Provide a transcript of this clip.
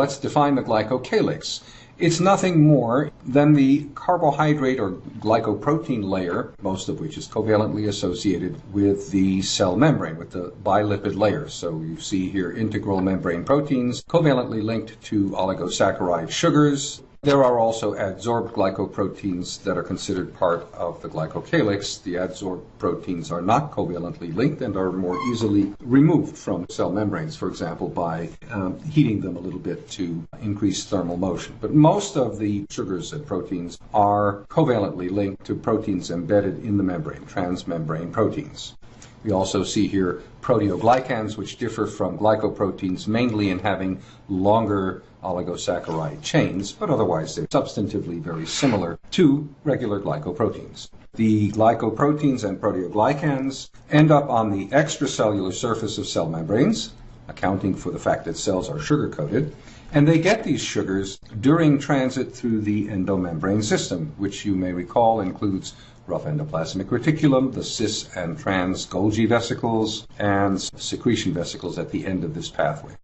Let's define the glycocalyx. It's nothing more than the carbohydrate or glycoprotein layer, most of which is covalently associated with the cell membrane, with the bilipid layer. So you see here integral membrane proteins covalently linked to oligosaccharide sugars, there are also adsorbed glycoproteins that are considered part of the glycocalyx. The adsorbed proteins are not covalently linked and are more easily removed from cell membranes, for example, by um, heating them a little bit to increase thermal motion. But most of the sugars and proteins are covalently linked to proteins embedded in the membrane, transmembrane proteins. We also see here proteoglycans, which differ from glycoproteins mainly in having longer oligosaccharide chains, but otherwise they're substantively very similar to regular glycoproteins. The glycoproteins and proteoglycans end up on the extracellular surface of cell membranes, accounting for the fact that cells are sugar coated, and they get these sugars during transit through the endomembrane system, which you may recall includes rough endoplasmic reticulum, the cis and trans Golgi vesicles, and secretion vesicles at the end of this pathway.